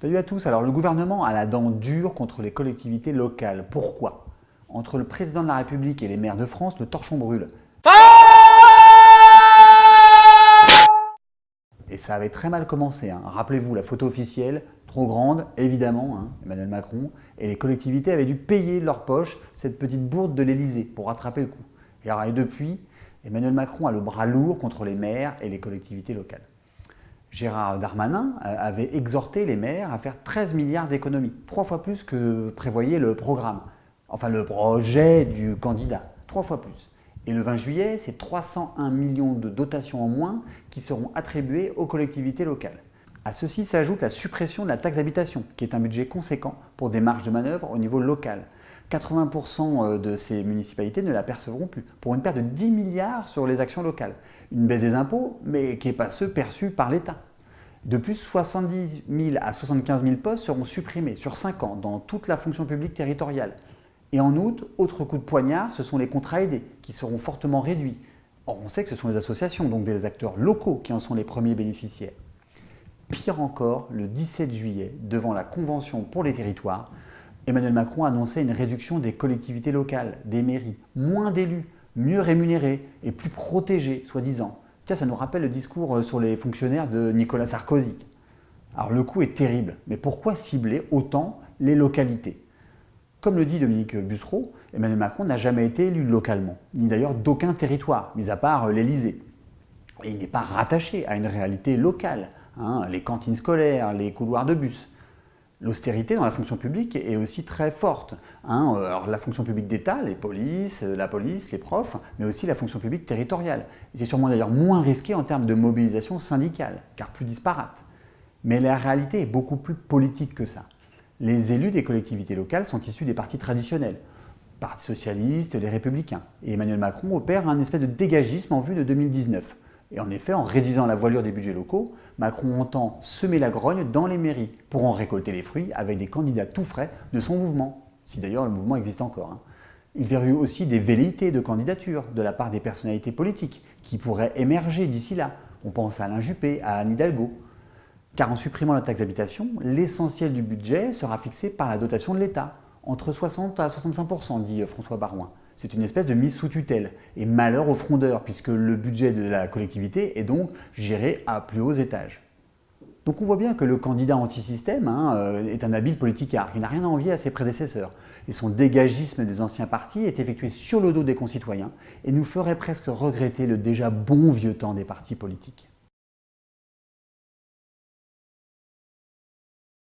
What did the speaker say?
Salut à tous, alors le gouvernement a la dent dure contre les collectivités locales. Pourquoi? Entre le président de la République et les maires de France, le torchon brûle. Et ça avait très mal commencé. Hein. Rappelez-vous, la photo officielle, trop grande, évidemment, hein, Emmanuel Macron, et les collectivités avaient dû payer de leur poche cette petite bourde de l'Elysée pour rattraper le coup. Et, alors, et depuis, Emmanuel Macron a le bras lourd contre les maires et les collectivités locales. Gérard Darmanin avait exhorté les maires à faire 13 milliards d'économies, trois fois plus que prévoyait le programme, enfin le projet du candidat, trois fois plus. Et le 20 juillet, c'est 301 millions de dotations en moins qui seront attribuées aux collectivités locales. À ceci s'ajoute la suppression de la taxe d'habitation, qui est un budget conséquent pour des marges de manœuvre au niveau local. 80% euh, de ces municipalités ne la percevront plus, pour une perte de 10 milliards sur les actions locales. Une baisse des impôts, mais qui n'est pas ceux perçus par l'État. De plus, 70 000 à 75 000 postes seront supprimés sur 5 ans dans toute la fonction publique territoriale. Et en outre, autre coup de poignard, ce sont les contrats aidés qui seront fortement réduits. Or, on sait que ce sont les associations, donc des acteurs locaux qui en sont les premiers bénéficiaires. Pire encore, le 17 juillet, devant la Convention pour les territoires, Emmanuel Macron a annoncé une réduction des collectivités locales, des mairies, moins d'élus, mieux rémunérés et plus protégés, soi-disant. Tiens, ça nous rappelle le discours euh, sur les fonctionnaires de Nicolas Sarkozy. Alors le coup est terrible, mais pourquoi cibler autant les localités? Comme le dit Dominique Bussereau, Emmanuel Macron n'a jamais été élu localement, ni d'ailleurs d'aucun territoire, mis à part euh, l'Élysée. Et il n'est pas rattaché à une réalité locale, hein, les cantines scolaires, les couloirs de bus. L'austérité dans la fonction publique est aussi très forte. Hein. Alors, la fonction publique d'État, les polices, la police, les profs, mais aussi la fonction publique territoriale. C'est sûrement d'ailleurs moins risqué en termes de mobilisation syndicale, car plus disparate. Mais la réalité est beaucoup plus politique que ça. Les élus des collectivités locales sont issus des partis traditionnels, Parti socialiste, les républicains. Et Emmanuel Macron opère un espèce de dégagisme en vue de 2019. Et en effet, en réduisant la voilure des budgets locaux, Macron entend semer la grogne dans les mairies pour en récolter les fruits avec des candidats tout frais de son mouvement, si d'ailleurs le mouvement existe encore. Hein. Il verrut aussi des velléités de candidature de la part des personnalités politiques qui pourraient émerger d'ici là. On pense à Alain Juppé, à Anne Hidalgo. Car en supprimant la taxe d'habitation, l'essentiel du budget sera fixé par la dotation de l'État, entre 60 à 65% dit François Barouin c'est une espèce de mise sous tutelle. Et malheur aux frondeurs, puisque le budget de la collectivité est donc géré à plus hauts étages. Donc on voit bien que le candidat anti-système hein, euh, est un habile politicard qui n'a rien à envier à ses prédécesseurs. Et son dégagisme des anciens partis est effectué sur le dos des concitoyens et nous ferait presque regretter le déjà bon vieux temps des partis politiques.